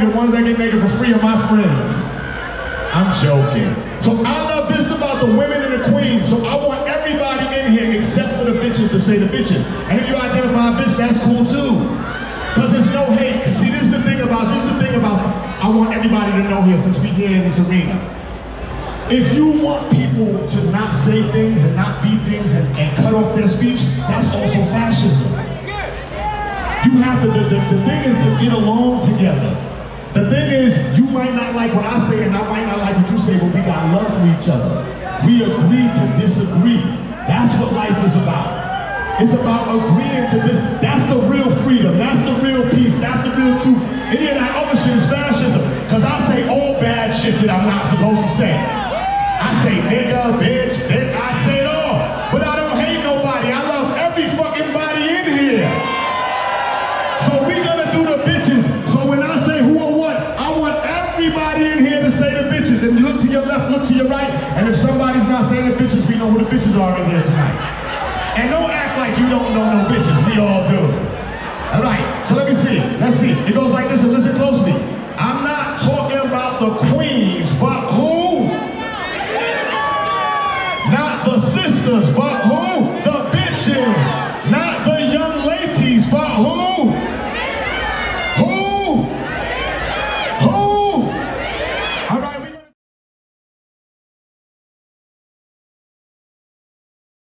the ones that get naked for free are my friends. I'm joking. So I love this about the women and the queens. So I want everybody in here except for the bitches to say the bitches. And if you identify a bitch, that's cool too. Cause there's no hate. See, this is the thing about this is the thing about I want everybody to know here since we here in this arena. If you want people to not say things and not be things and, and cut off their speech, that's also fascism. You have to, the, the, the thing is to get along together. The thing is, you might not like what I say and I might not like what you say, but we got love for each other. We agree to disagree. That's what life is about. It's about agreeing to this. That's the real freedom. That's the real peace. That's the real truth. Any of that other shit is fascism. Because I say all bad shit that I'm not supposed to say. I say nigga, bitch, dick, I the bitches. And you look to your left, look to your right. And if somebody's not saying the bitches, we know who the bitches are in here tonight. And don't act like you don't know no bitches. We all do. All right. So let me see. Let's see. It goes like this and listen closely. I'm not talking about the queens, but who? Not the sisters, but who?